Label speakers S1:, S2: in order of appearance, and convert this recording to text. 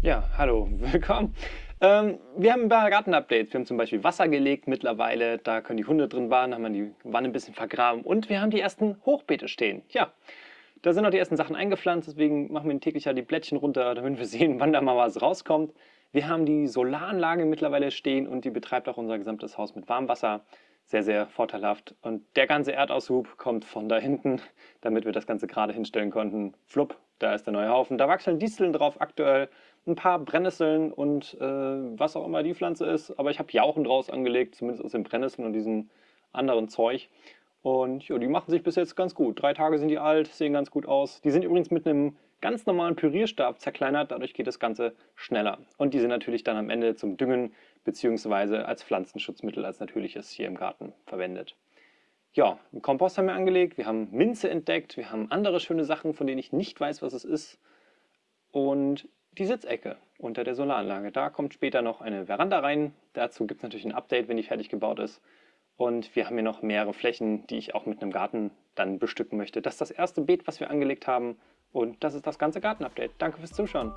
S1: Ja, hallo, willkommen. Ähm, wir haben ein paar Gartenupdates. Wir haben zum Beispiel Wasser gelegt mittlerweile, da können die Hunde drin baden, haben wir die Wanne ein bisschen vergraben und wir haben die ersten Hochbeete stehen. Ja, da sind noch die ersten Sachen eingepflanzt, deswegen machen wir täglich ja die Blättchen runter, damit wir sehen, wann da mal was rauskommt. Wir haben die Solaranlage mittlerweile stehen und die betreibt auch unser gesamtes Haus mit Warmwasser. Sehr, sehr vorteilhaft. Und der ganze Erdaushub kommt von da hinten, damit wir das Ganze gerade hinstellen konnten. Flupp, da ist der neue Haufen. Da wachsen Disteln drauf aktuell, ein paar Brennnesseln und äh, was auch immer die Pflanze ist. Aber ich habe Jauchen draus angelegt, zumindest aus den Brennnesseln und diesem anderen Zeug. Und ja, die machen sich bis jetzt ganz gut. Drei Tage sind die alt, sehen ganz gut aus. Die sind übrigens mit einem ganz normalen Pürierstab zerkleinert, dadurch geht das Ganze schneller. Und die sind natürlich dann am Ende zum Düngen bzw. als Pflanzenschutzmittel, als natürliches hier im Garten verwendet. Ja, einen Kompost haben wir angelegt, wir haben Minze entdeckt, wir haben andere schöne Sachen, von denen ich nicht weiß, was es ist. Und die Sitzecke unter der Solaranlage. Da kommt später noch eine Veranda rein. Dazu gibt es natürlich ein Update, wenn die fertig gebaut ist. Und wir haben hier noch mehrere Flächen, die ich auch mit einem Garten dann bestücken möchte. Das ist das erste Beet, was wir angelegt haben. Und das ist das ganze Gartenupdate. Danke fürs Zuschauen.